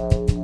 Ow.